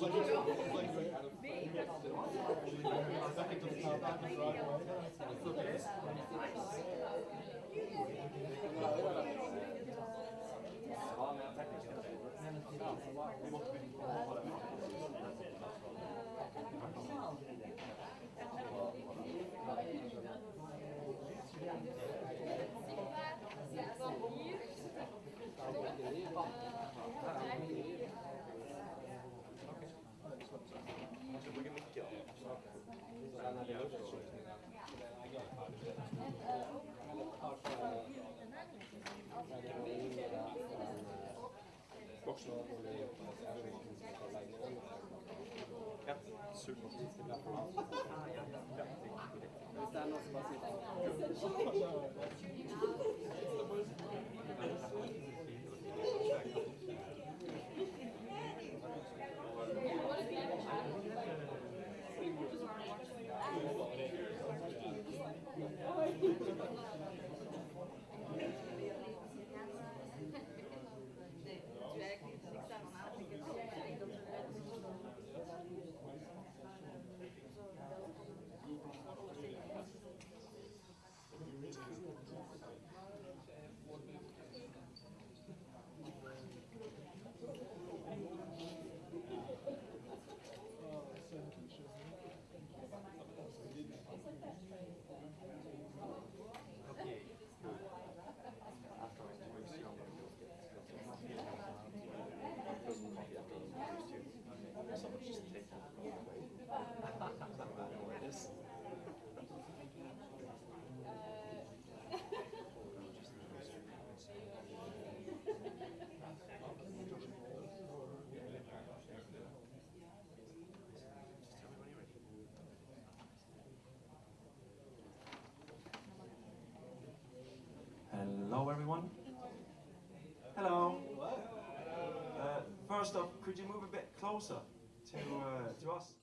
Ja, move a bit closer to uh, to us?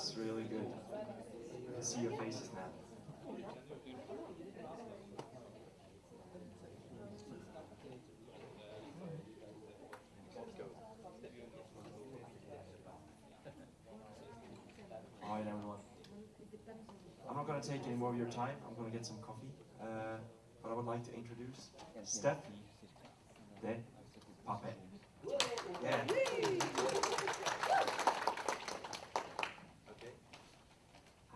That's really good. I can see your faces now. All right, everyone. I'm not going to take any more of your time. I'm going to get some coffee. Uh, but I would like to introduce Steph de Pape. Yeah.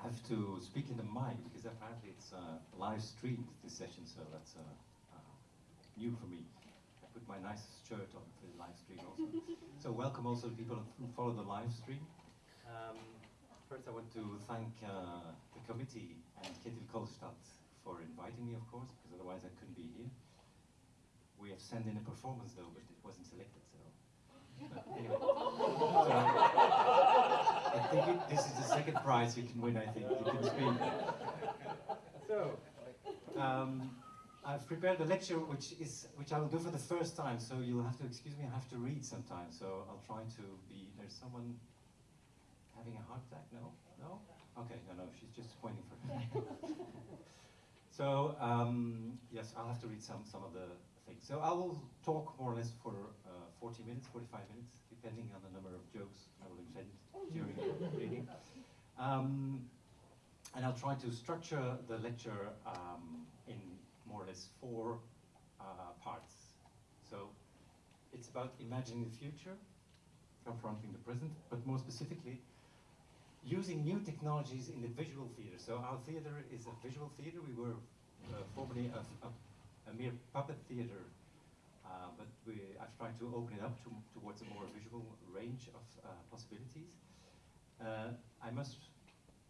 I have to speak in the mic because apparently it's uh, live streamed this session, so that's uh, uh, new for me. I put my nicest shirt on for the live stream also. so welcome also to people who follow the live stream. Um, first I want to thank uh, the committee and Ketil Kolstad for inviting me, of course, because otherwise I couldn't be here. We have sent in a performance though, but it wasn't selected, so. But anyway. So, I think it, this is the second prize you can win, I think. You can. So, um, I've prepared a lecture which is which I will do for the first time, so you'll have to excuse me, I have to read sometimes, so I'll try to be, there's someone having a heart attack, no? No? Okay, no, no, she's just pointing for me. So, um, yes, I'll have to read some, some of the things. So I will talk more or less for uh, 40 minutes, 45 minutes, depending on the number of jokes I will invent during the reading. Um, and I'll try to structure the lecture um, in more or less four uh, parts. So it's about imagining the future, confronting the present, but more specifically, using new technologies in the visual theater. So our theater is a visual theater. We were uh, formerly a, a, a mere puppet theater, uh, but we, I've tried to open it up to, towards a more visual range of uh, possibilities. Uh, I must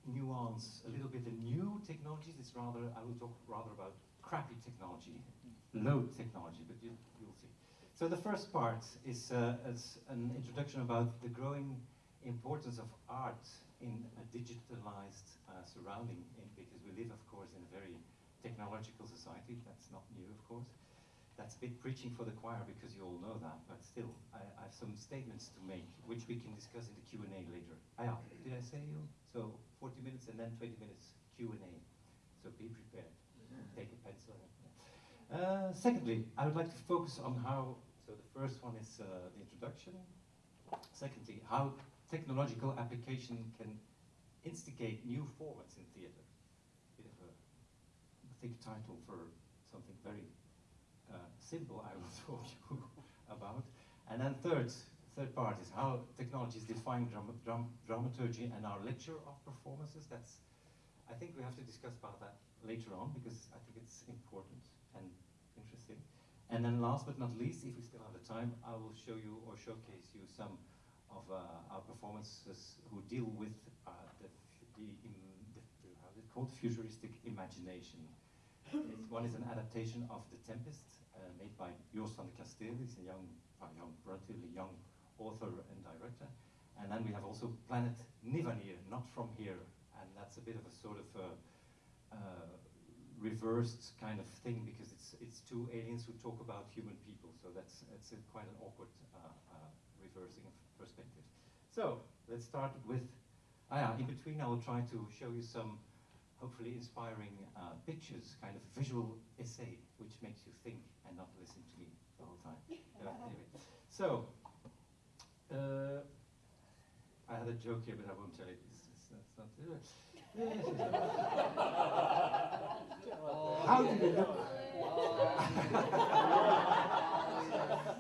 nuance a little bit the new technologies. It's rather, I will talk rather about crappy technology, low technology, but you, you'll see. So the first part is, uh, is an introduction about the growing importance of art in a digitalized uh, surrounding, in, because we live, of course, in a very technological society. That's not new, of course. That's a bit preaching for the choir because you all know that, but still, I, I have some statements to make, which we can discuss in the Q&A later. Ah, yeah, did I say you? So 40 minutes and then 20 minutes Q&A. So be prepared. Take a pencil. Uh, secondly, I would like to focus on how, so the first one is uh, the introduction. Secondly, how technological application can instigate new formats in theater. Bit of a thick title for something very simple I will talk you about. And then third, third part is how technology is defying dram dram dramaturgy and our lecture of performances. That's, I think we have to discuss about that later on because I think it's important and interesting. And then last but not least, if we still have the time, I will show you or showcase you some of uh, our performances who deal with uh, the, the, the, how is it called, futuristic imagination. One is an adaptation of The Tempest, made by de He's a young, uh, young, relatively young author and director. And then we have also Planet Nivanir, not from here, and that's a bit of a sort of uh, uh, reversed kind of thing because it's it's two aliens who talk about human people. So that's it's a, quite an awkward uh, uh, reversing of perspective. So let's start with. Ah, yeah, in between, I will try to show you some hopefully inspiring uh, pictures, kind of visual essay, which makes you think and not listen to me the whole time. Anyway, so uh, I had a joke here, but I won't tell it. It's, it's, it's not. How do you look?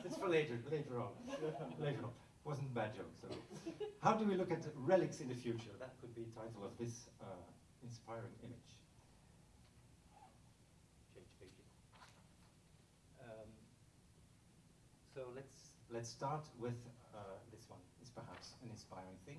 it's for later, later on. Later on. Wasn't a bad joke. So, how do we look at relics in the future? That could be the title of this uh, inspiring image. Change page. Um, so let's start with uh, this one. It's perhaps an inspiring thing.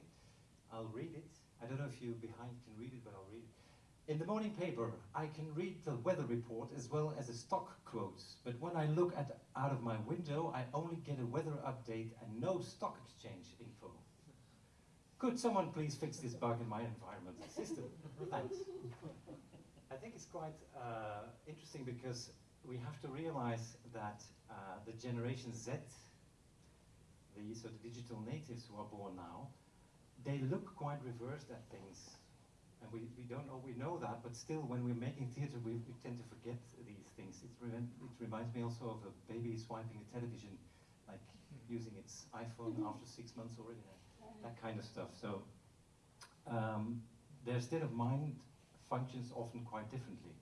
I'll read it. I don't know if you behind can read it, but I'll read it. In the morning paper, I can read the weather report as well as the stock quotes, but when I look at out of my window, I only get a weather update and no stock exchange info. Could someone please fix this bug in my environment system? Thanks. I think it's quite uh, interesting because we have to realize that uh, the Generation Z, the, so the digital natives who are born now, they look quite reversed at things. And we, we don't know, we know that, but still when we're making theater, we, we tend to forget these things. It, re it reminds me also of a baby swiping a television, like using its iPhone after six months already, that kind of stuff. So um, their state of mind functions often quite differently.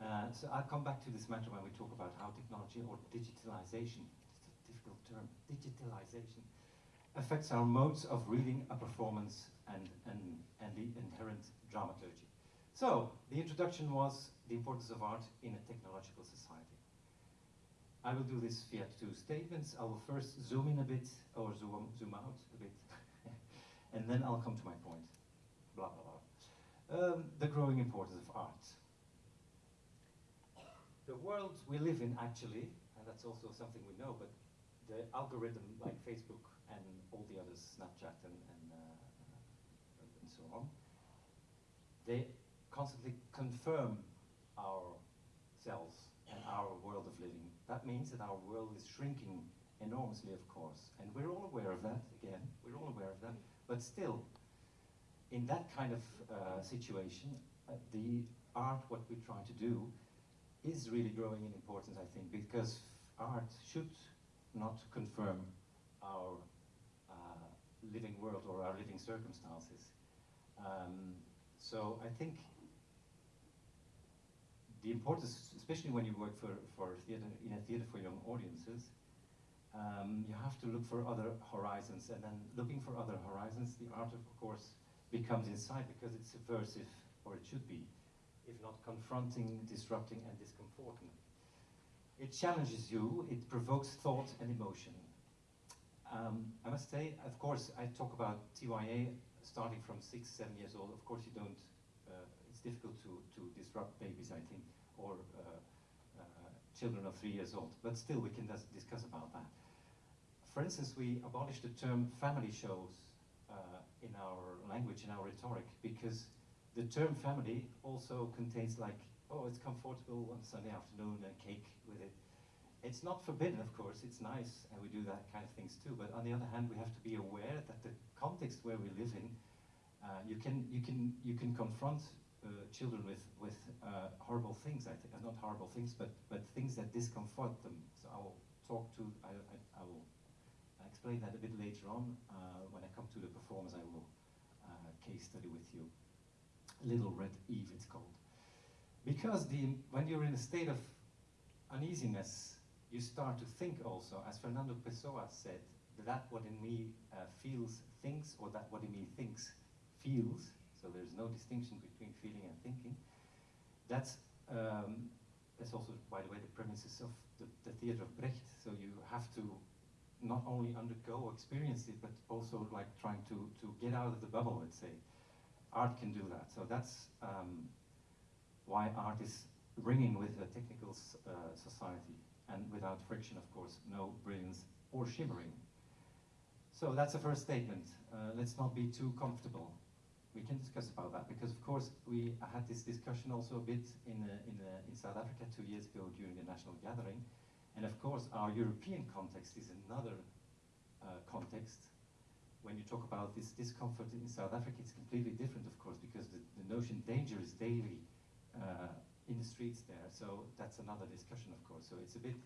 Uh, so I'll come back to this matter when we talk about how technology or digitalization, it's term, digitalization, affects our modes of reading a performance and, and, and the inherent dramaturgy. So, the introduction was the importance of art in a technological society. I will do this via two statements. I will first zoom in a bit, or zoom, zoom out a bit, and then I'll come to my point. Blah, blah, blah. Um, the growing importance of art. The world we live in, actually, and that's also something we know, but the algorithm like Facebook and all the others, Snapchat and, and, uh, and so on, they constantly confirm our ourselves and our world of living. That means that our world is shrinking enormously, of course, and we're all aware of that, again, we're all aware of that, but still, in that kind of uh, situation, uh, the art, what we try to do, is really growing in importance, I think, because art should not confirm our uh, living world or our living circumstances. Um, so I think the importance, especially when you work for, for theater, in a theater for young audiences, um, you have to look for other horizons, and then looking for other horizons, the art, of course, becomes inside because it's subversive, or it should be, if not confronting, disrupting, and discomforting. It challenges you, it provokes thought and emotion. Um, I must say, of course, I talk about TYA starting from six, seven years old. Of course, you don't, uh, it's difficult to, to disrupt babies, I think, or uh, uh, children of three years old. But still, we can discuss about that. For instance, we abolished the term family shows uh, in our language, in our rhetoric, because the term family also contains like, oh, it's comfortable on Sunday afternoon and cake with it. It's not forbidden, of course, it's nice, and we do that kind of things too, but on the other hand, we have to be aware that the context where we live in, uh, you, can, you, can, you can confront uh, children with, with uh, horrible things, I think, uh, not horrible things, but, but things that discomfort them. So I will talk to, I, I, I will explain that a bit later on. Uh, when I come to the performance, I will uh, case study with you. Little Red Eve, it's called. Because the, when you're in a state of uneasiness, you start to think also, as Fernando Pessoa said, that what in me uh, feels thinks, or that what in me thinks feels, so there's no distinction between feeling and thinking. That's, um, that's also, by the way, the premises of the, the theater of Brecht, so you have to not only undergo, experience it, but also like trying to, to get out of the bubble, let's say. Art can do that, so that's um, why art is ringing with a technical uh, society and without friction, of course, no brilliance or shimmering. So that's the first statement. Uh, let's not be too comfortable. We can discuss about that because, of course, we had this discussion also a bit in, uh, in, uh, in South Africa two years ago during the national gathering. And of course, our European context is another uh, context. When you talk about this discomfort in South Africa, it's completely different, of course, because the, the notion danger is daily in the streets there. So that's another discussion, of course. So it's a bit,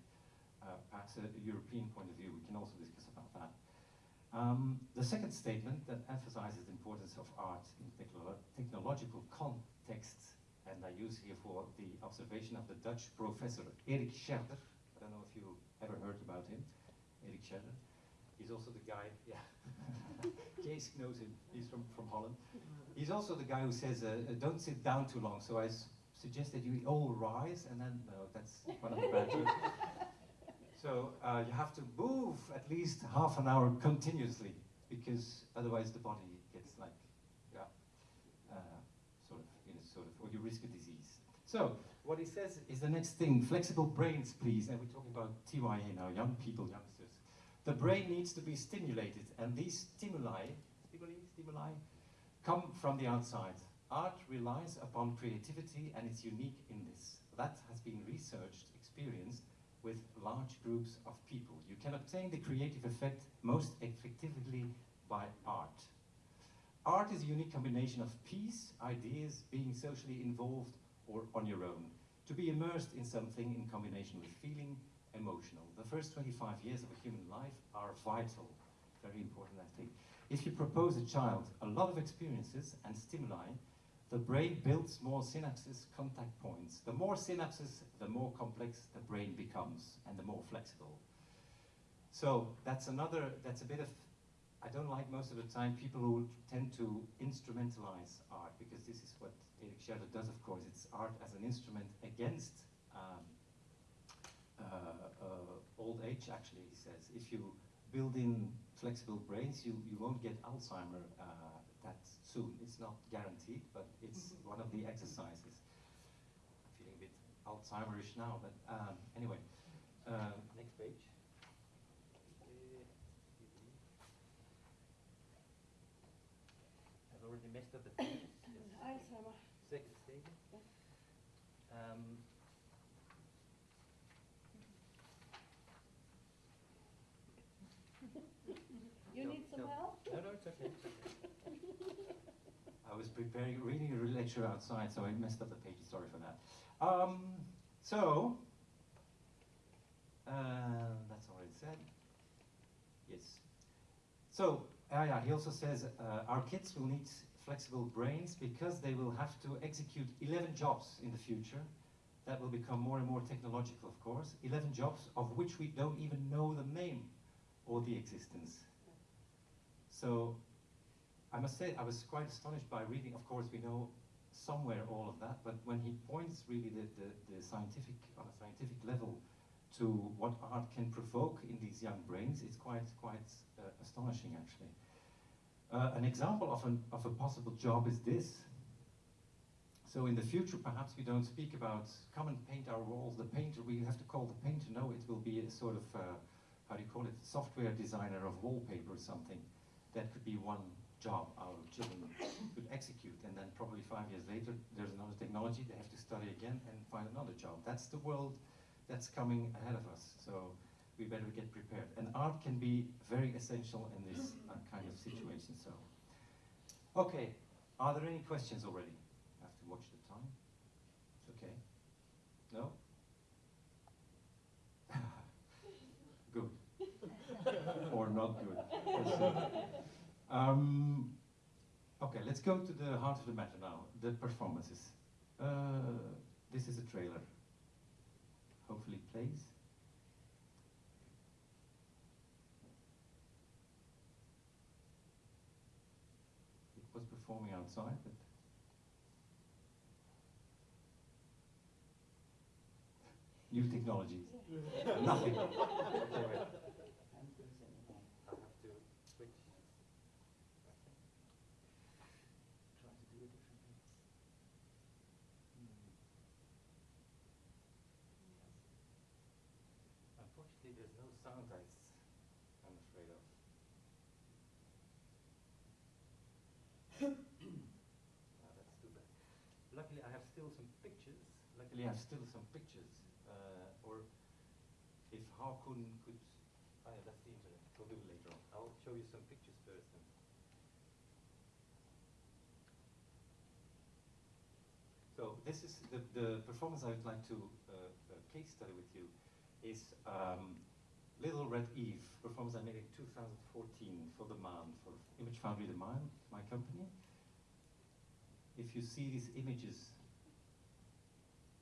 uh, perhaps a, European point of view. We can also discuss about that. Um, the second statement that emphasizes the importance of art in technolo technological contexts, and I use here for the observation of the Dutch professor Erik Scherder. I don't know if you ever heard about him, Erik Scherder. He's also the guy, yeah, Kees knows him, he's from, from Holland. He's also the guy who says, uh, uh don't sit down too long, so I suggest that you all rise, and then, no, that's one of the bad jokes. So uh, you have to move at least half an hour continuously, because otherwise the body gets like, yeah, uh, sort of, you know, sort of, or you risk a disease. So what he says is the next thing, flexible brains, please. And we're talking about TYA now, young people, youngsters. The brain needs to be stimulated, and these stimuli, stimuli, stimuli, come from the outside. Art relies upon creativity, and it's unique in this. That has been researched, experienced, with large groups of people. You can obtain the creative effect most effectively by art. Art is a unique combination of peace, ideas, being socially involved or on your own. To be immersed in something in combination with feeling, emotional. The first 25 years of a human life are vital, very important I think. If you propose a child a lot of experiences and stimuli, the brain builds more synapses, contact points. The more synapses, the more complex the brain becomes and the more flexible. So that's another, that's a bit of, I don't like most of the time people who tend to instrumentalize art because this is what Erik Scherder does, of course. It's art as an instrument against um, uh, uh, old age, actually, he says. If you build in flexible brains, you, you won't get Alzheimer uh, soon. It's not guaranteed, but it's mm-hmm. one of the exercises. I'm feeling a bit Alzheimerish now, but um, anyway. Uh, next page. I've already messed up the pages. Alzheimer. Second stage. Um, you no, need some no. help? No, no, it's okay. Reading a lecture outside, so I messed up the page. Sorry for that. Um, so, uh, that's already said. Yes. So, uh, yeah, he also says uh, our kids will need flexible brains because they will have to execute 11 jobs in the future. That will become more and more technological, of course. 11 jobs of which we don't even know the name or the existence. So I must say I was quite astonished by reading, of course we know somewhere all of that, but when he points really the, the, the scientific, on a scientific level to what art can provoke in these young brains, it's quite, quite uh, astonishing actually. Uh, an example of, an, of a possible job is this. So in the future, perhaps we don't speak about come and paint our walls. The painter, we have to call the painter. No, it will be a sort of uh, how do you call it? Software designer of wallpaper or something. That could be one job our children could execute, and then probably five years later, there's another technology. They have to study again and find another job. That's the world that's coming ahead of us. So we better get prepared. And art can be very essential in this uh, kind of situation. So, okay, are there any questions already? I have to watch the time. It's okay. No? good. or not good. Um, okay, let's go to the heart of the matter now, the performances. Uh, this is a trailer. Hopefully it plays. It was performing outside, but new technologies. Nothing. Okay, wait. I have to switch. Try to do it differently. Unfortunately, there's no sound I s- I'm afraid of. Ah, that's too bad. Luckily, I have still some pictures. Luckily, I have still some pictures. Uh, or if Håkon could, ah, yeah, that's the internet. We'll do it later on. I'll show you some pictures first. Then. So this is the, the performance I would like to uh, uh, case study with you is um, Little Red Eve, performance I made in 2014 for the Man, for Image Foundry the Man, my company. If you see these images,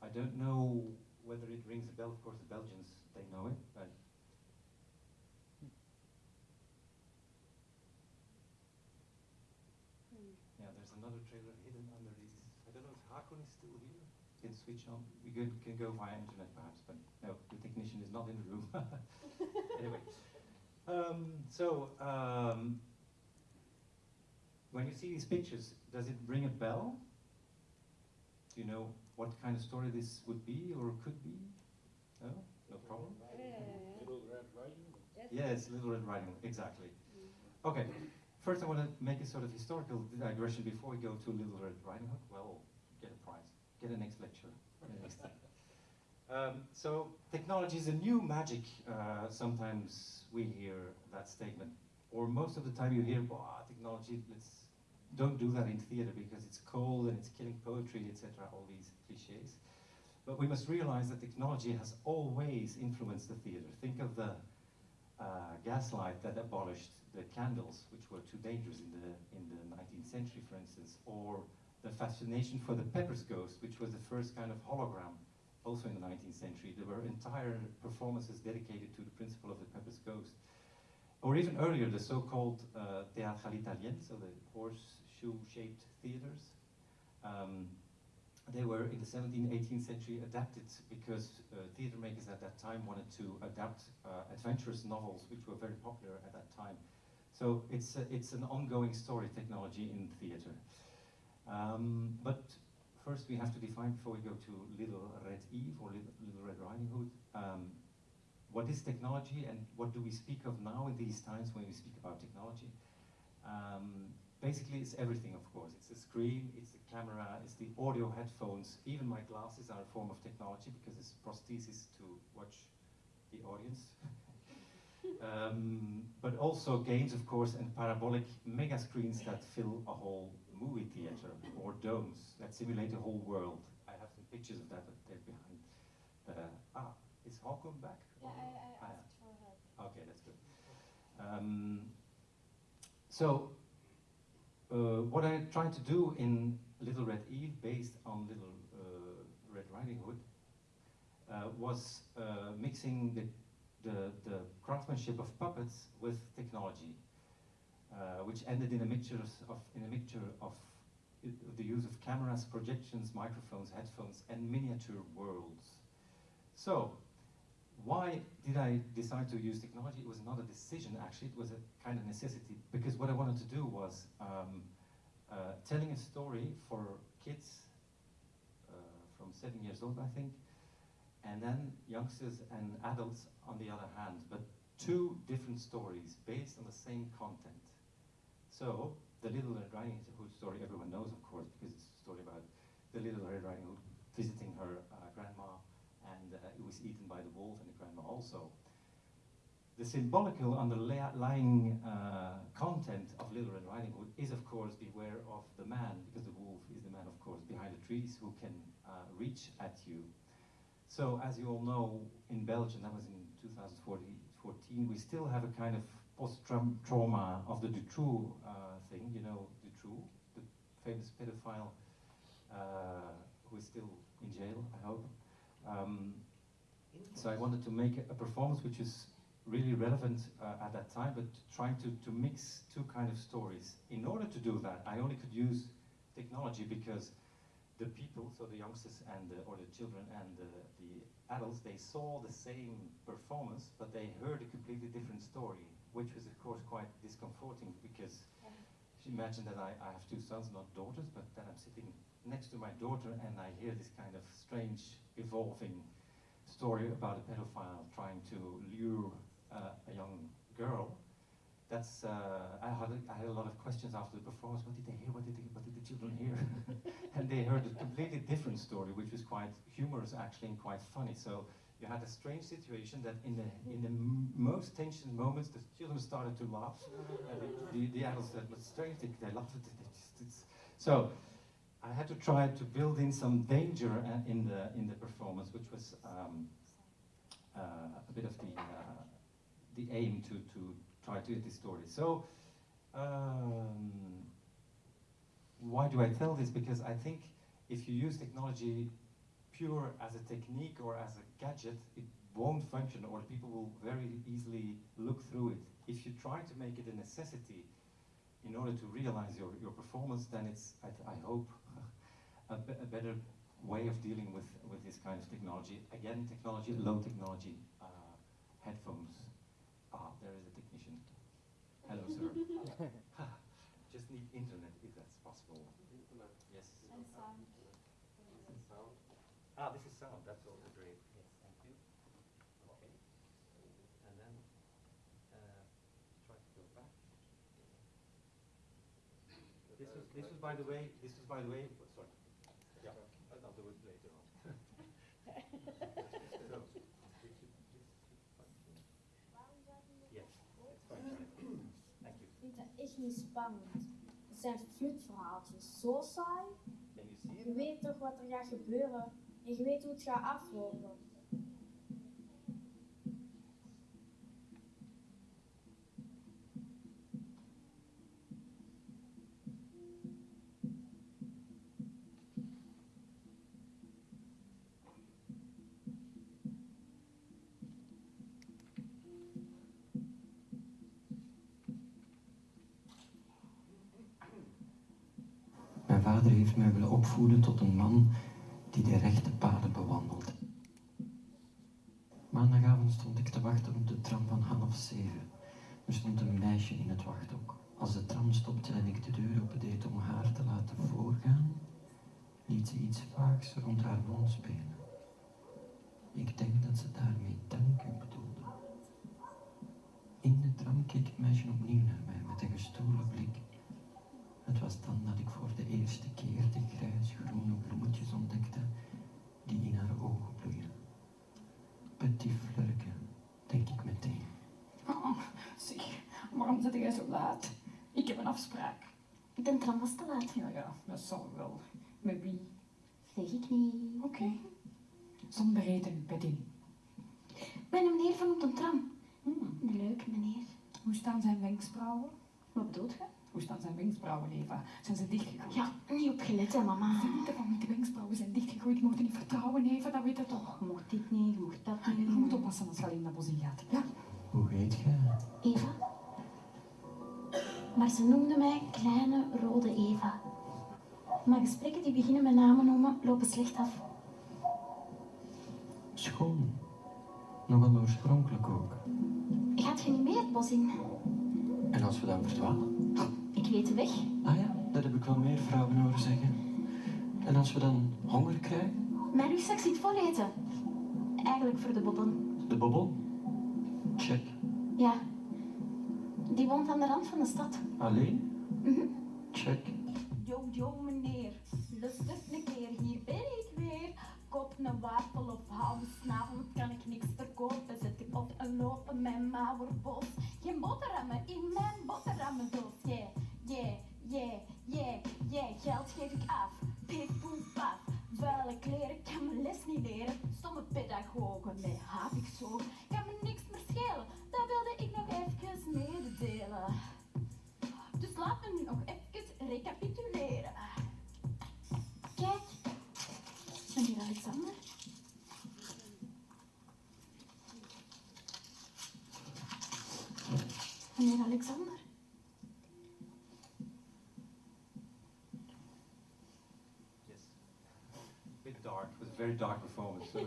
I don't know whether it rings a bell. Of course, the Belgians, they know it, but Yeah, there's another trailer hidden under these. I don't know if Hakon is still here. Can switch on. We could, can go via internet perhaps, but no, the technician is not in the room. anyway, um, so um, when you see these pictures, does it ring a bell? Do you know what kind of story this would be or could be? No, no problem. Little Red Riding Hood. Yes, Yes. Little Red Riding Hood, exactly. Okay, first I want to make a sort of historical digression before we go to Little Red Riding Hood. Well, get a prize, get a next lecture. next. Um, so technology is a new magic. Uh, sometimes we hear that statement, or most of the time you hear, "Wow, technology. Let's don't do that in theater because it's cold and it's killing poetry, etc." All these cliches. But we must realize that technology has always influenced the theater. Think of the uh, gaslight that abolished the candles, which were too dangerous in the in the 19th century, for instance, or the fascination for the Pepper's Ghost, which was the first kind of hologram, also in the 19th century. There were entire performances dedicated to the principle of the Pepper's Ghost, or even earlier, the so-called uh, théâtre à l'italienne, so the horseshoe-shaped theaters. Um, they were in the 17th, 18th century adapted because uh, theater makers at that time wanted to adapt uh, adventurous novels, which were very popular at that time. So it's, a, it's an ongoing story, technology in theater. Um, but first we have to define, before we go to Little Red Eve or Little, Little Red Riding Hood, um, what is technology and what do we speak of now in these times when we speak about technology? Um, basically, it's everything, of course. It's the screen, it's the camera, it's the audio headphones. Even my glasses are a form of technology because it's prosthesis to watch the audience. um, but also games, of course, and parabolic mega screens that fill a whole movie theater or domes that simulate a whole world. I have some pictures of that there behind. Uh, ah, is Håkon back? Yeah, I, Ah, I yeah. asked for help. Okay, that's good. Um, so, uh, what I tried to do in Little Red Eve, based on Little uh, Red Riding Hood, uh, was uh, mixing the, the, the craftsmanship of puppets with technology, uh, which ended in a mixture of in a mixture of the use of cameras, projections, microphones, headphones, and miniature worlds. So, why did I decide to use technology? It was not a decision, actually, it was a kind of necessity, because what I wanted to do was um, uh, telling a story for kids from seven years old, I think. And then youngsters and adults on the other hand, but two different stories based on the same content. So, the Little Red Riding Hood story everyone knows, of course, because it's a story about the Little Red Riding Hood visiting her uh, grandma, and uh, it was eaten by the wolf also. The symbolical underlying uh, content of Little Red Riding Hood is, of course, beware of the man, because the wolf is the man, of course, behind the trees who can uh, reach at you. So, as you all know, in Belgium, that was in 2014, we still have a kind of post-trauma of the Dutroux uh, thing, you know, Dutroux, the famous pedophile uh, who is still in jail, I hope. Um, so I wanted to make a performance which is really relevant uh, at that time, but trying to, to mix two kind of stories. In order to do that, I only could use technology because the people, so the youngsters and the, or the children and the, the adults, they saw the same performance, but they heard a completely different story, which was of course quite discomforting because imagine that I, I have two sons, not daughters, but that I'm sitting next to my daughter and I hear this kind of strange, evolving story about a pedophile trying to lure uh, a young girl. That's uh, I had I had a lot of questions after the performance. What did they hear? What did they, what did the children hear? and they heard a completely different story, which was quite humorous actually and quite funny. So you had a strange situation that in the in the most tension moments, the children started to laugh, and the, the, adults said, "But strange, they, they laughed." so I had to try to build in some danger uh, in the in the performance, which was um, uh, a bit of the uh, the aim to to try to get this story. So. Um, why do I tell this? Because I think if you use technology pure as a technique or as a gadget, it won't function or people will very easily look through it. If you try to make it a necessity in order to realize your, your performance, then it's, I, I hope, a, be a, better way of dealing with, with this kind of technology. Again, technology, low technology, uh, headphones. Ah, there is a technician. Hello, sir. Just need internet if that's possible. Internet. Yes. And sound. Sound. Ah, this is sound. That's also great. Yes, thank you. Okay. And then uh, try to go back. This was, this was by the way, this was by the way, dat echt niet spannend. Het zijn flutverhaaltjes. Zo saai. Je weet toch wat er gaat gebeuren. En je weet hoe het gaat aflopen. Mij willen opvoeden tot een man die de rechte paden bewandelt. Maandagavond stond ik te wachten op de tram van half zeven. Er stond een meisje in het wachthok. Als de tram stopte en ik de deur opendeed om haar te laten voorgaan, liet ze iets vaags rond haar mond spelen. Ik denk dat ze daarmee dank u bedoelde. In de tram keek het meisje opnieuw naar mij met een gestolen blik. Het was dan dat ik voor waarom zit jij zo laat? Ik heb een afspraak. De tram was te laat. Ja, ja, dat zal wel. Met wie? Zeg ik niet. Oké. Zonder reden, Betty. Ik ben een meneer van op de tram. Hmm. Een leuke meneer. Hoe staan zijn wenkbrauwen? Wat bedoelt je? Hoe staan zijn wenkbrauwen, Eva? Zijn ze dichtgegroeid? Ja, niet opgelet hè, mama. Ze weten van niet, de wenkbrauwen zijn dichtgegroeid. Je moet niet vertrouwen, Eva, dat weet je toch. Je mocht dit niet, je mocht dat Je niet. moet oppassen als je alleen naar Bosnie gaat. Ja? Hoe heet jij? Eva? Maar ze noemde mij Kleine Rode Eva. Maar gesprekken die beginnen met namen noemen lopen slecht af. Schoon. Nogal oorspronkelijk ook. Gaat je niet mee het bos in? En als we dan verdwalen? Ik weet de weg. Ah ja, dat heb ik wel meer vrouwen horen zeggen. En als we dan honger krijgen? Mijn rugzak zit vol eten. Eigenlijk voor de bobbel. De bobbel? Check. Ja. Die woont aan de rand van de stad. Alleen? Check. Yo, yo, meneer. Lustig een keer, hier ben ik weer. Koop een wafel of hou vanavond kan ik niks verkopen. Zet ik op en lopen met mauwerbos. Geen boterhammen in mijn boterhammendoos. Yeah, yeah, yeah, yeah, yeah. Geld geef ik af. Pik, poep, paf. Vuile kleren kan mijn les niet leren. Stomme pedagogen met haat ik zo. Dark. It was a very dark performance. So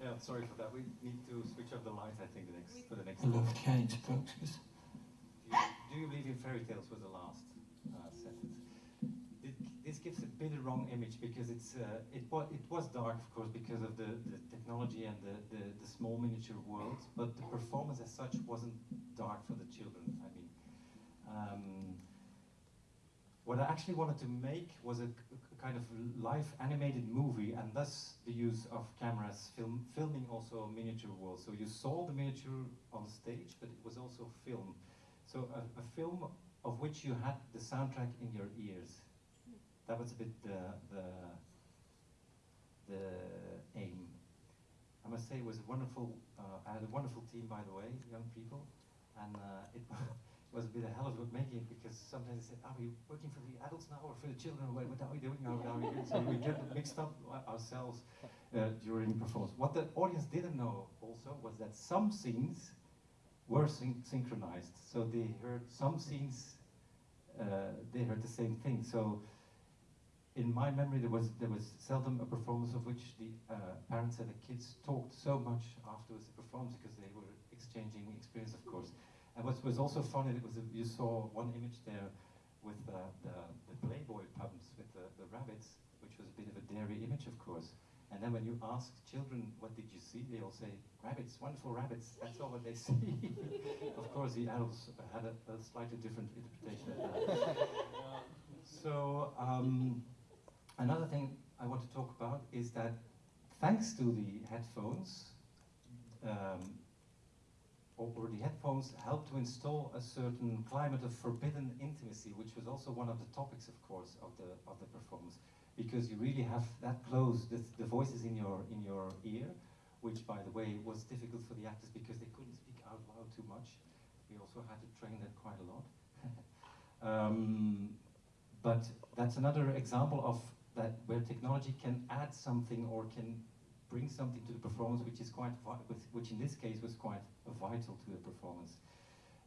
yeah, sorry for that. We need to switch off the lights. I think the next for the next. Gelooft jij in sprookjes? Do you, do you believe in fairy tales? Was the last uh, sentence. It, this gives a bit of wrong image because it's uh, it was it was dark, of course, because of the, the technology and the, the, the small miniature world. But the performance as such wasn't dark for the children. I mean, um, what I actually wanted to make was a, kind of live animated movie, and thus the use of cameras, film, filming also miniature world. So you saw the miniature on stage, but it was also film. So a, a film of which you had the soundtrack in your ears. That was a bit the the the aim. I must say it was wonderful. Uh, I had a wonderful team, by the way, young people, and uh, it was a bit a hell of a making because sometimes they said, "Are we working for the adults now or for the children? What, what are we doing now? What are we doing?" So we get mixed up uh, ourselves uh, during performance. What the audience didn't know also was that some scenes were syn- synchronized. So they heard some scenes, uh, they heard the same thing. So in my memory, there was there was seldom a performance of which the uh, parents and the kids talked so much afterwards the performance because they were exchanging experience, of course. And what was also funny, it was you saw one image there with uh, the, the Playboy pumps with the, the rabbits, which was a bit of a dairy image, of course. And then when you ask children, what did you see? They all say, rabbits, wonderful rabbits. That's all what they see. of course, the adults had a, a slightly different interpretation of that. so, um, another thing I want to talk about is that thanks to the headphones, um, or, the headphones help to install a certain climate of forbidden intimacy, which was also one of the topics, of course, of the of the performance, because you really have that close, the, the voices in your in your ear, which, by the way, was difficult for the actors because they couldn't speak out loud too much. We also had to train that quite a lot. um, but that's another example of that where technology can add something or can bring something to the performance which is quite which in this case was quite vital to the performance.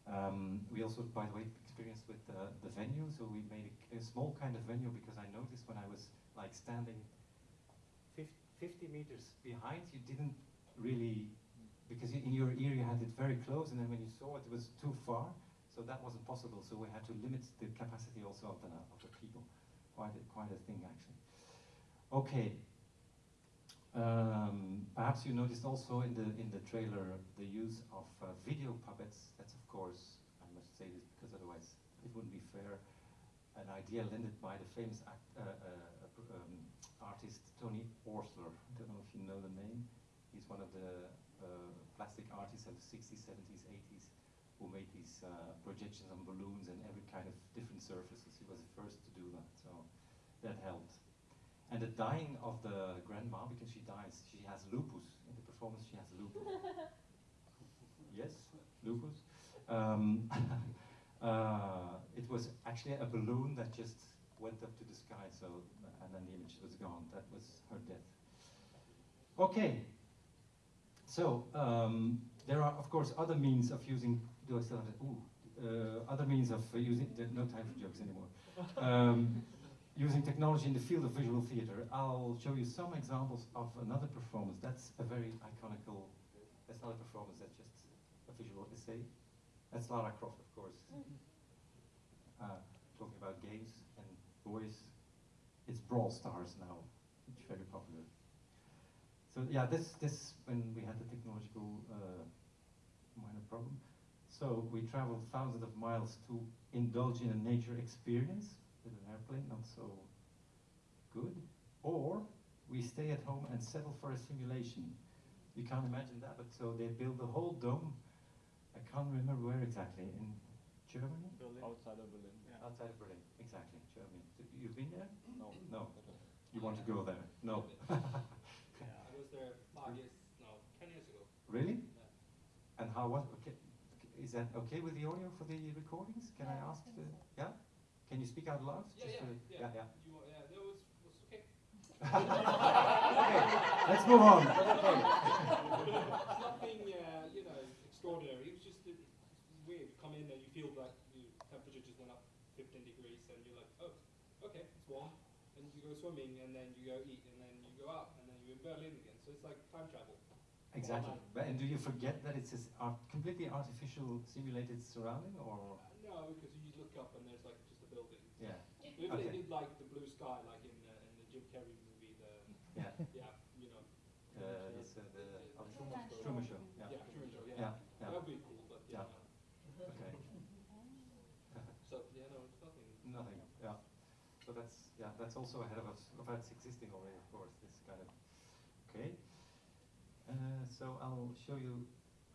Um, we also, by the way, experienced with uh, the venue, so we made a, a small kind of venue because I noticed when I was like standing 50, 50 meters behind, you didn't really, because in your ear you had it very close, and then when you saw it, it was too far, so that wasn't possible. So we had to limit the capacity also of the of the people. Quite a, quite a thing actually. Okay. Um, perhaps you noticed also in the in the trailer the use of uh, video puppets. That's of course, I must say this because otherwise it wouldn't be fair. An idea lended by the famous act, uh, uh, um, artist Tony Oursler. I don't know if you know the name. He's one of the uh, plastic artists of the 60s, 70s, 80s who made these uh, projections on balloons and every kind of different surfaces. He was the first to do that, so that helped. And the dying of the grandma, because she dies, she has lupus. In the performance, she has lupus. yes, lupus. Um, uh, it was actually a balloon that just went up to the sky, so and then the image was gone. That was her death. Okay. So um, there are, of course, other means of using. Do I still have it? Ooh, uh, other means of uh, using. No time for jokes anymore. Um, using technology in the field of visual theater. I'll show you some examples of another performance. That's a very iconical. That's not a performance. That's just a visual essay. That's Lara Croft, of course. Uh, talking about games and boys it's Brawl Stars now, it's very popular. So yeah, this this when we had the technological uh, minor problem. So we traveled thousands of miles to indulge in a nature experience with an airplane, not so good. Or we stay at home and settle for a simulation. You can't imagine that, but so they build the whole dome. I can't remember where exactly, in Germany? Berlin. Outside of Berlin. Outside of Berlin, exactly, Germany. You've been there? No. No. You want to go there? No. Yeah, I was there five years, no, ten years ago. Really? Yeah. And how was, okay, is that okay with the audio for the recordings? Can I Yeah, I ask think the, yeah? Can you speak out loud? Yeah, yeah, yeah. Yeah, You, yeah, that was, was okay. Okay, let's move on. It's nothing, uh, you know, extraordinary. It was just uh, it's weird. You come in and you feel like the temperature just went up 15 degrees, and you're like, oh, okay, it's warm. And you go swimming, and then you go eat, and then you go out, and then you're in Berlin again. So it's like time travel. Exactly. But, and do you forget that it's a art, completely artificial simulated surrounding or? Uh, no, because you look up and there's like just a building. Yeah, they Okay. did like the blue sky, like in uh, in the Jim Carrey movie, the yeah. yeah, you know. Uh, that's uh, the Uh, Truman Show. Truman Show. Yeah. Yeah, Truman Show. Yeah. Yeah, yeah. That would be cool, but yeah. Yeah. Okay. So yeah, no, it's nothing. Nothing. Yeah. So that's yeah, that's also ahead of us. Of that's existing already, of course. This kind of. Okay. Uh, so I'll show you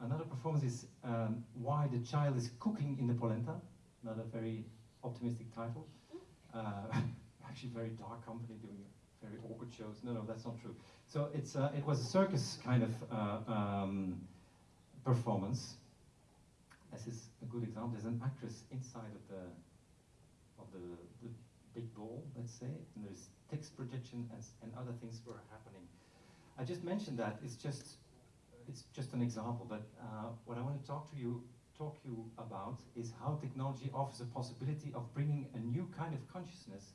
another performance. Is um, why the child is cooking in the polenta. Another very optimistic title. Uh, actually, very dark company doing very awkward shows. No, no, that's not true. So it's uh, it was a circus kind of uh, um, performance. This is a good example. There's an actress inside of the of the, the big ball, let's say, and there's text projection and, and other things were happening. I just mentioned that it's just it's just an example, but uh, what I want to talk to you talk you about is how technology offers a possibility of bringing a new kind of consciousness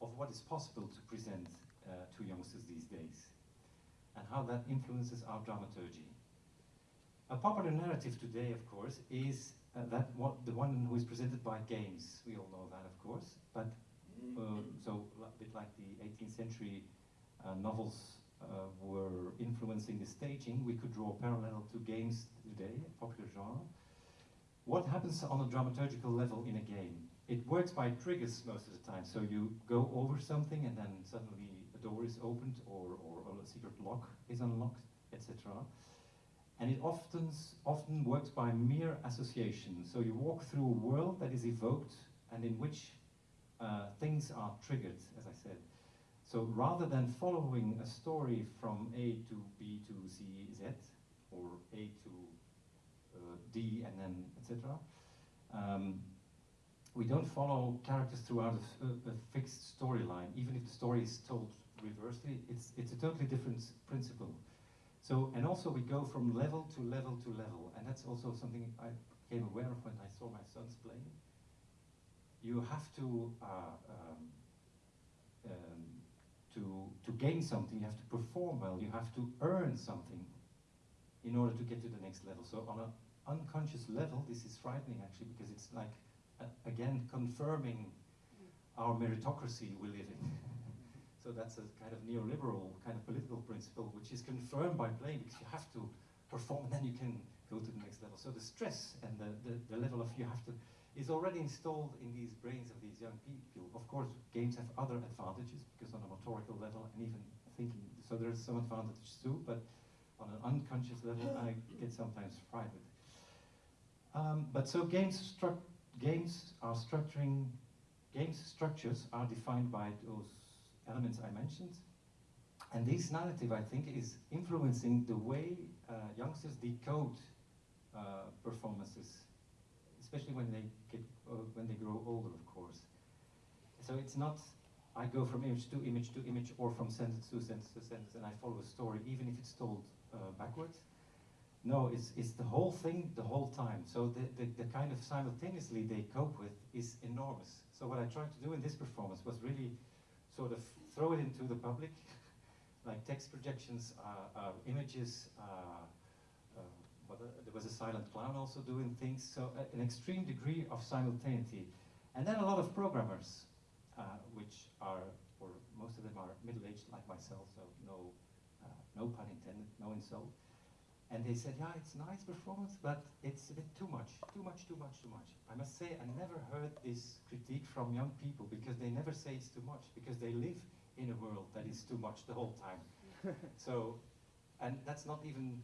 of what is possible to present uh, to youngsters these days, and how that influences our dramaturgy. A popular narrative today, of course, is uh, that what, the one who is presented by games. We all know that, of course. But uh, so a bit like the 18th century uh, novels uh, were influencing the staging, we could draw a parallel to games today, a popular genre. What happens on a dramaturgical level in a game? It works by triggers most of the time. So you go over something and then suddenly a door is opened or, or a secret lock is unlocked, etc. And it often, often works by mere association. So you walk through a world that is evoked and in which uh, things are triggered, as I said. So rather than following a story from A to B to C, Z, or A to D and then etc., um, we don't follow characters throughout a fixed storyline. Even if the story is told reversely, it's, it's a totally different principle. So, and also we go from level to level to level, and that's also something I became aware of when I saw my sons playing. You have to, uh, um, um, to, to gain something, you have to perform well, you have to earn something in order to get to the next level. So on an unconscious level, this is frightening actually, because it's like, uh, again, confirming our meritocracy we live in. So that's a kind of neoliberal kind of political principle, which is confirmed by playing because you have to perform and then you can go to the next level. So the stress and the, the, the level of you have to is already installed in these brains of these young people. Of course, games have other advantages because on a motorical level and even thinking, so there's some advantages too, but on an unconscious level, I get sometimes frightened. Um, but so games, are structuring, games structures are defined by those elements I mentioned. And this narrative, I think, is influencing the way uh, youngsters decode uh, performances, especially when they get uh, when they grow older, of course. So it's not I go from image to image to image, or from sentence to sentence to sentence, and I follow a story, even if it's told uh, backwards. No, it's, it's the whole thing the whole time. So the, the, the kind of simultaneously they cope with is enormous. So what I tried to do in this performance was really sort of throw it into the public, like text projections, uh, uh, images. Uh, uh, uh, there was a silent clown also doing things. So uh, an extreme degree of simultaneity, and then a lot of programmers, which are or most of them are middle-aged like myself, so no, no pun intended, no insult. And they said, yeah, it's nice performance, but it's a bit too much, too much, too much, too much. I must say, I never heard this critique from young people because they never say it's too much because they live in a world that is too much the whole time. so, and that's not even,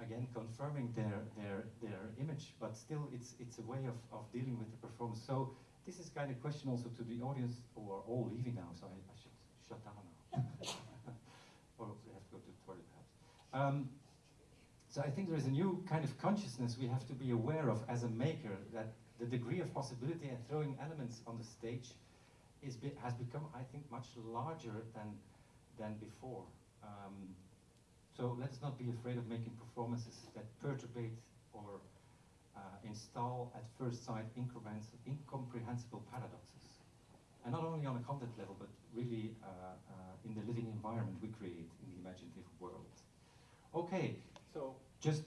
again, confirming their their their image, but still, it's it's a way of, of dealing with the performance. So this is kind of question also to the audience who are all leaving now. So I, I should shut down now, or we have to go to the toilet perhaps. Um, so I think there is a new kind of consciousness we have to be aware of as a maker that the degree of possibility and throwing elements on the stage is be, has become, I think, much larger than than before. Um, so let's not be afraid of making performances that perturbate or uh, install at first sight incomprehensible paradoxes. And not only on a content level, but really uh, uh, in the living environment we create in the imaginative world. Okay, so just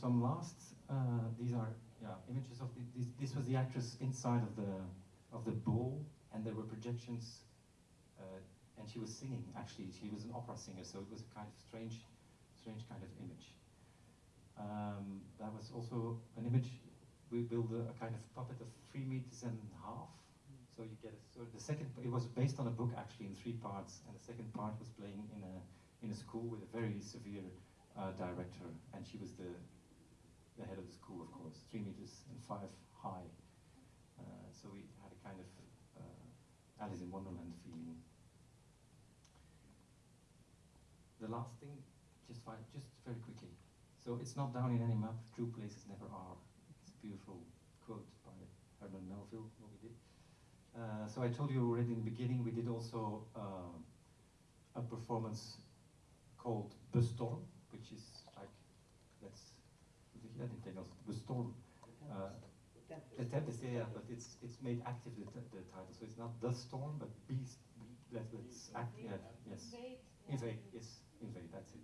some last, uh, these are yeah, images of the, this, this was the actress inside of the, of the bull, and there were projections, uh, and she was singing, actually, she was an opera singer, so it was a kind of strange, strange kind of image. Um, that was also an image, we built a, a, kind of puppet of three meters and a half, so you get a, so the second, it was based on a book actually in three parts, and the second part was playing in a, in a school with a very severe uh, director, and she was the, the head of the school, of course, three meters and five high. Uh, so we had a kind of uh, Alice in Wonderland feeling. The last thing, just fine, just very quickly. So it's not down in any map. True places never are. It's a beautiful quote by Herman Melville. What we did. Uh, so I told you already in the beginning. We did also uh, a performance called The Storm which is like, let's, ja, den Engels, the storm. Uh, the tempest, yeah, but it's it's made active the, the title, so it's not the storm, but beast. Let, let's act, yeah, yes, invade, yes, invade. That's it.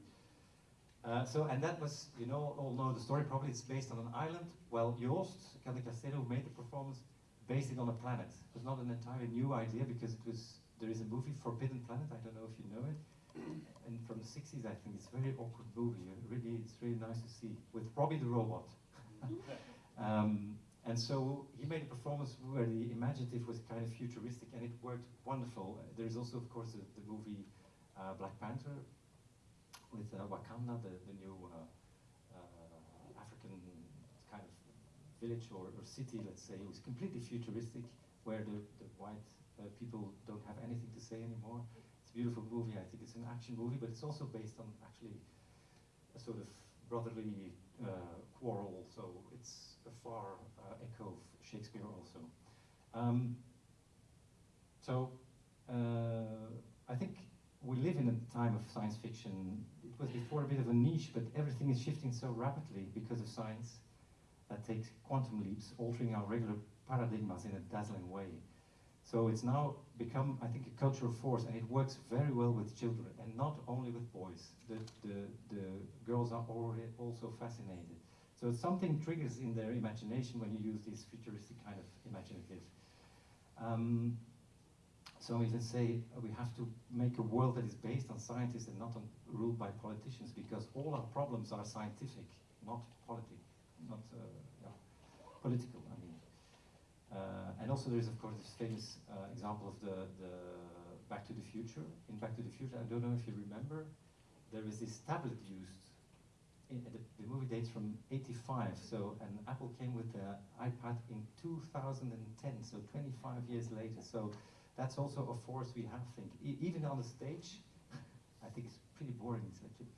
Uh, so and that was, you know, all know the story. Probably it's based on an island. Well, Joost Vandecasteele, who made the performance, based it on a planet. It was not an entirely new idea because it was. There is a movie, Forbidden Planet. I don't know if you know it and from the 60s, I think it's a very awkward movie. Really, it's really nice to see with Robbie the robot. um, and so he made a performance where the imaginative was kind of futuristic, and it worked wonderful. There is also, of course, the, the movie uh, Black Panther with uh, Wakanda, the, the new uh, uh, African kind of village or, or, city, let's say. It was completely futuristic, where the, the white uh, people don't have anything to say anymore beautiful movie. I think it's an action movie, but it's also based on actually a sort of brotherly uh, quarrel. So it's a far uh, echo of Shakespeare also. Um, so uh, I think we live in a time of science fiction. It was before a bit of a niche, but everything is shifting so rapidly because of science that takes quantum leaps, altering our regular paradigms in a dazzling way. So it's now become, I think, a cultural force, and it works very well with children, and not only with boys. The, the, the girls are already also fascinated. So something triggers in their imagination when you use this futuristic kind of imaginative. Um, so we let's say we have to make a world that is based on scientists and not on, ruled by politicians, because all our problems are scientific, not politic, not uh, yeah, political. I mean. Uh, and also there is, of course, this famous uh, example of the, the Back to the Future. In Back to the Future, I don't know if you remember, there is this tablet used. In, the, the, movie dates from 85, so and Apple came with the iPad in 2010, so 25 years later. So that's also a force we have, think. E even on the stage, I think it's pretty boring.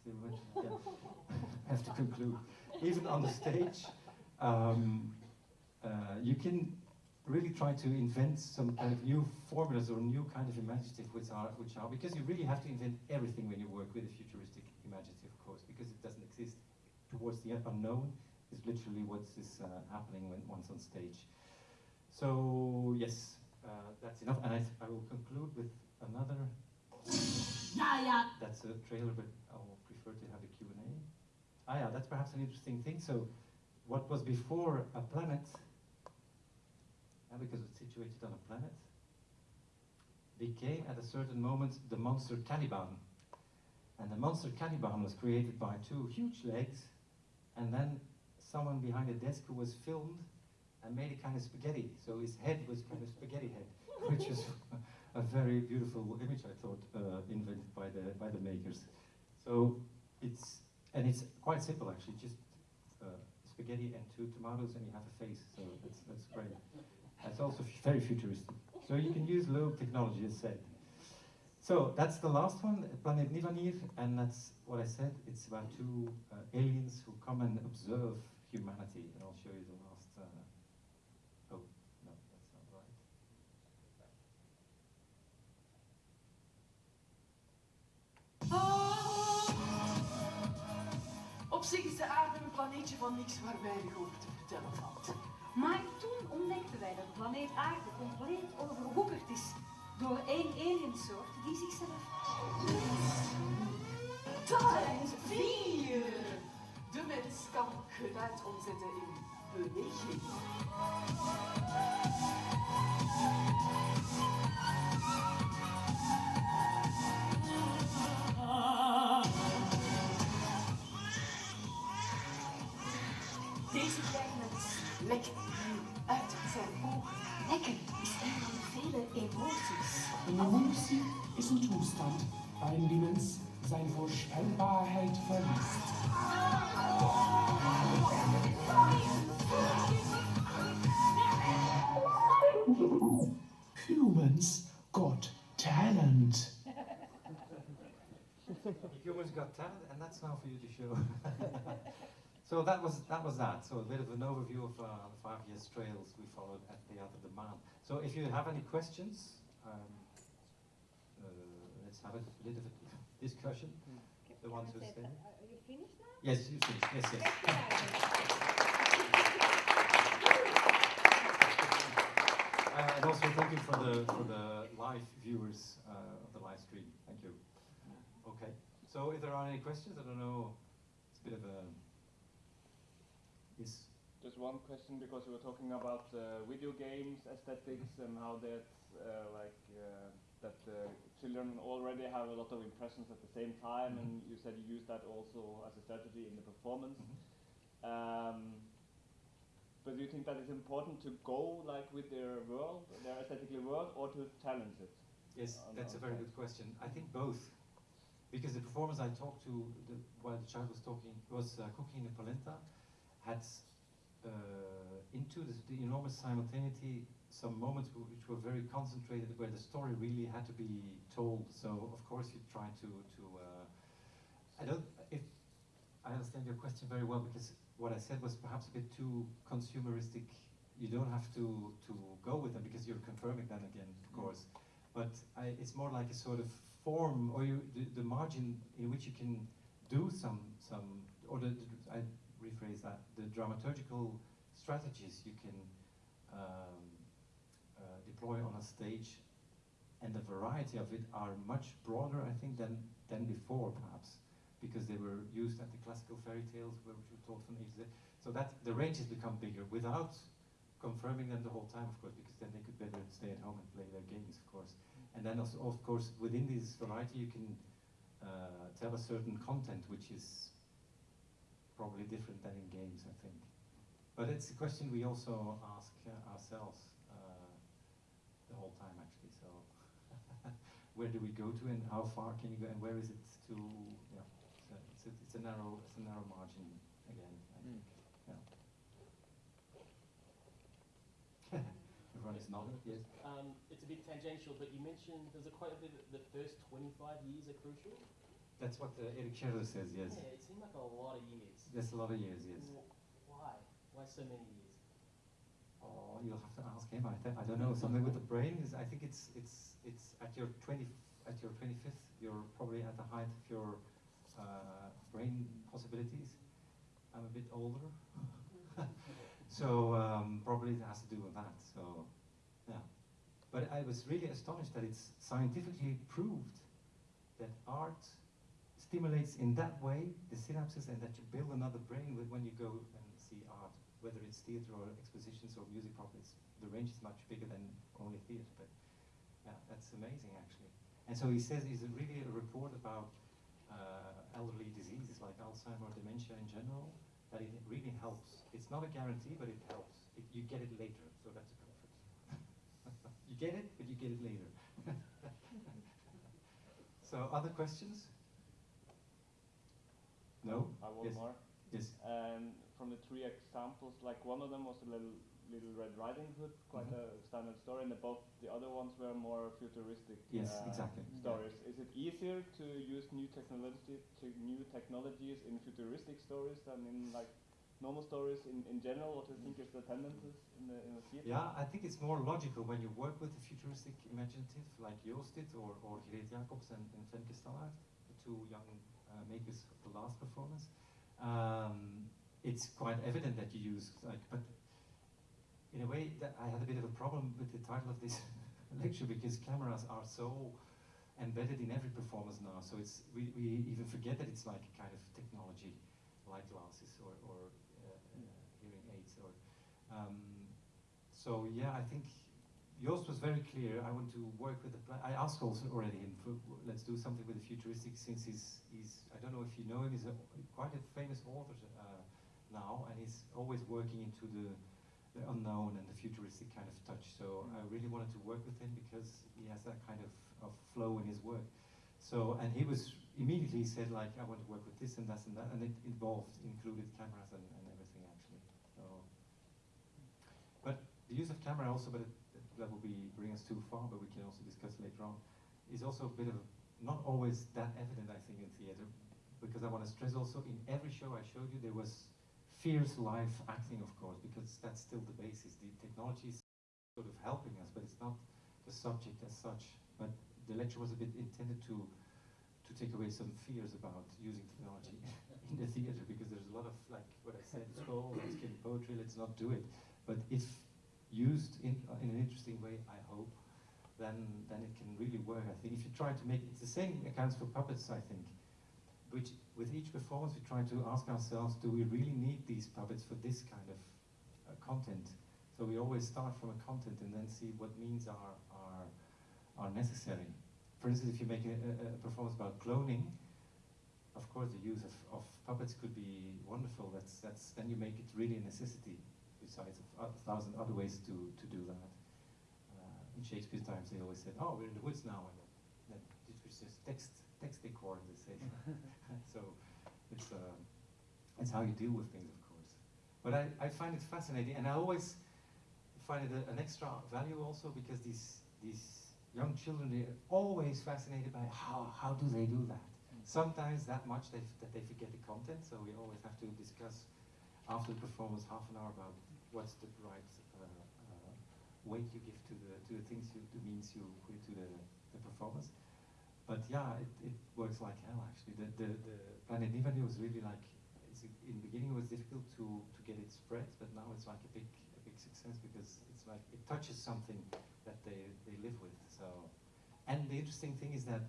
Yeah, I have to conclude. Even on the stage, um, uh, you can really try to invent some kind of new formulas or new kind of imaginative which are, which are, because you really have to invent everything when you work with a futuristic imaginative, of course, because it doesn't exist towards the unknown is literally what is uh, happening when one's on stage. So, yes, uh, that's enough. And I, I will conclude with another. Yeah, yeah. That's a trailer, but I will prefer to have a Q&A. Ah, yeah, that's perhaps an interesting thing. So, what was before a planet because it's situated on a planet, became at a certain moment the monster Caliban. And the monster Caliban was created by two huge legs, and then someone behind a desk who was filmed and made a kind of spaghetti. So his head was kind of spaghetti head, which is a very beautiful image, I thought, uh, invented by the by the makers. So it's and it's quite simple actually, just uh, spaghetti and two tomatoes, and you have a face. So that's that's great. That's also very futuristic. So you can use low technology, as said. So that's the last one, Planet Nivanir, and that's what I said. It's about two uh, aliens who come and observe humanity, and I'll show you the last. Uh, oh no, that's not right. Op zich is de aarde een planeetje van niks waar weinig over te vertellen valt. Maar toen ontdekten wij dat de planeet aarde compleet overwoekerd is door één aliensoort die zichzelf... Tijd 4! De mens kan geluid omzetten in beweging. Deze kleine zijn ogen. Lekker is een van de vele emoties. Een emotie is een toestand waarin die mens zijn voorspelbaarheid verliest. Humans got talent. Humans got talent, and that's now for you to show. So that was that was that. So a bit of an overview of uh, the five years trails we followed at the other demand. So if you have any questions, um, uh, let's have a little bit of a discussion. The ones who stay. Are you finished now? Yes, you finished. Yes, yes. Uh, and also thank you for the for the live viewers uh, of the live stream. Thank you. Okay. So if there are any questions, I don't know. It's a bit of a yes. Just one question because we were talking about uh, video games aesthetics and how that uh, like uh, that uh, children already have a lot of impressions at the same time, and you said you use that also as a strategy in the performance. Um, but do you think that it's important to go like with their world, their aesthetically world, or to challenge it? Yes, that's a very good question. I think both. Because the performance I talked to the, while the child was talking was uh, cooking in polenta, had uh, into the, the enormous simultaneity some moments which were very concentrated, where the story really had to be told. So of course you try to to. Uh, I don't. If I understand your question very well, because what I said was perhaps a bit too consumeristic. You don't have to to go with them because you're confirming them again, of course. But I, it's more like a sort of form, or you, the, the margin in which you can do some some, or the, the I rephrase that the dramaturgical strategies you can um, uh, deploy on a stage, and the variety of it are much broader, I think, than than before, perhaps, because they were used at the classical fairy tales, which were told from A to. So that the range has become bigger without confirming them the whole time, of course, because then they could better stay at home and play their games, of course. And then also, of course, within this variety, you can uh, tell a certain content, which is probably different than in games, I think. But it's a question we also ask uh, ourselves uh, the whole time, actually. So, where do we go to, and how far can you go, and where is it to? Yeah, it's a, it's a, it's a narrow, it's a narrow margin again. I think. Yeah. Everyone is nodding. Yes. Um, it's a bit tangential, but you mentioned there's a quite a bit of the first 25 years are crucial. That's what uh, Erik Scherder says. Yes. Yeah, it seemed like a lot of years. That's a lot of years. Yes. Why? Why so many years? Oh, you'll have to ask him. I, I don't know. Something with the brain is. I think it's it's it's at your twenty at your twenty fifth. You're probably at the height of your uh, brain possibilities. I'm a bit older, so um, probably it has to do with that. So, yeah. But I was really astonished that it's scientifically proved that art stimulates in that way the synapses and that you build another brain with when you go and see art, whether it's theater or expositions or music properties. The range is much bigger than only theater, but Yeah, that's amazing actually. And so he says it's really a report about uh, elderly diseases like Alzheimer, or dementia in general, that it really helps. It's not a guarantee, but it helps. It, you get it later, so that's a comfort. you get it, but you get it later. so other questions? No? I one yes. more. Yes. And from the three examples, like one of them was a little Little Red Riding Hood, quite Mhm. a standard story, and the, both the other ones were more futuristic Yes, uh, exactly. stories. Is it easier to use new technology, to new technologies in futuristic stories than in like normal stories in, in general? What do you think is the tendencies in the in the theater? Yeah, I think it's more logical when you work with the futuristic imaginative like Joost did or, or Greet Jacobs and, and Femke Stallaert, the two young uh, makers of the last performance. Um, it's quite evident that you use like, but in a way that I had a bit of a problem with the title of this lecture because cameras are so embedded in every performance now. So it's we, we even forget that it's like a kind of technology, like glasses or, or uh, uh, hearing aids. Or um, so yeah, I think Joost was very clear. I want to work with the. I asked also already him. For, let's do something with the futuristic since he's he's. I don't know if you know him. He's a, quite a famous author uh, now, and he's always working into the the unknown and the futuristic kind of touch. So I really wanted to work with him because he has that kind of, of flow in his work. So, and he was immediately said like, I want to work with this and that and that, and it involved, included cameras and, and everything actually. So, but the use of camera also, but it, that will be bring us too far, but we can also discuss later on, is also a bit of, not always that evident I think in theater, because I want to stress also in every show I showed you there was fierce live acting, of course, because that's still the basis. The technology is sort of helping us, but it's not the subject as such. But the lecture was a bit intended to to take away some fears about using technology in the theater, because there's a lot of like what I said, scroll, let's get poetry, let's not do it. But if used in uh, in an interesting way, I hope, then then it can really work. I think if you try to make it's the same accounts for puppets, I think which with each performance we try to ask ourselves, do we really need these puppets for this kind of uh, content? So we always start from a content and then see what means are, are, are necessary. For instance, if you make a, a, performance about cloning, of course the use of, of puppets could be wonderful. That's, that's, then you make it really a necessity, besides a, thousand other ways to, to do that. Uh, in Shakespeare's times they always said, oh, we're in the woods now, and then, then it was just text text decor, they say. so it's uh, it's how you deal with things, of course. But I, I find it fascinating, and I always find it a, an extra value also because these these young children they're always fascinated by how how do they do that. Sometimes that much they that they forget the content, so we always have to discuss after the performance half an hour about what's the right uh, uh, weight you give to the to the things you the means you put to the, the performance but yeah, it, it works like hell actually. The, the, the Planet Nivali was really like, in the beginning it was difficult to, to get it spread, but now it's like a big, a big success because it's like, it touches something that they, they live with. So, and the interesting thing is that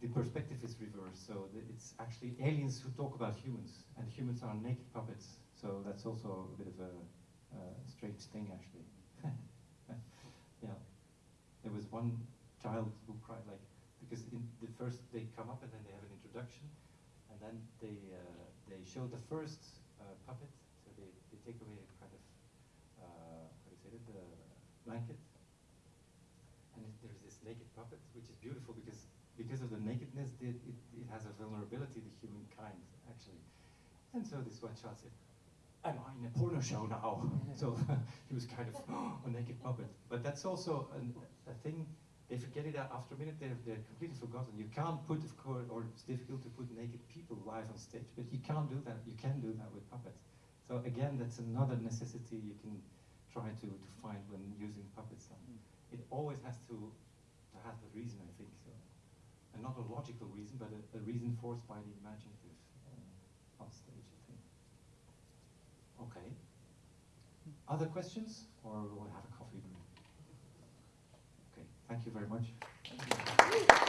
the perspective is reversed. So it's actually aliens who talk about humans, and humans are naked puppets. So that's also a bit of a strange thing actually. yeah. There was one child who cried like, because in the first they come up and then they have an introduction, and then they uh, they show the first uh, puppet. So they, they take away a kind of uh, how do you say it, the blanket, and it, there's this naked puppet, which is beautiful because because of the nakedness, it, it, it has a vulnerability to humankind actually. And so this one child said, am I in a porno show now? so he was kind of a naked puppet. But that's also an, a thing they forget it after a minute, they're, they're completely forgotten. You can't put, of course, or it's difficult to put naked people live on stage, but you can't do that. You can do that with puppets. So again, that's another necessity you can try to, to find when using puppets. And it always has to, to have a reason, I think. So, and not a logical reason, but a, a reason forced by the imaginative uh, on stage, I think. Okay. Other questions, or we'll have a coffee break? Okay, thank you very much.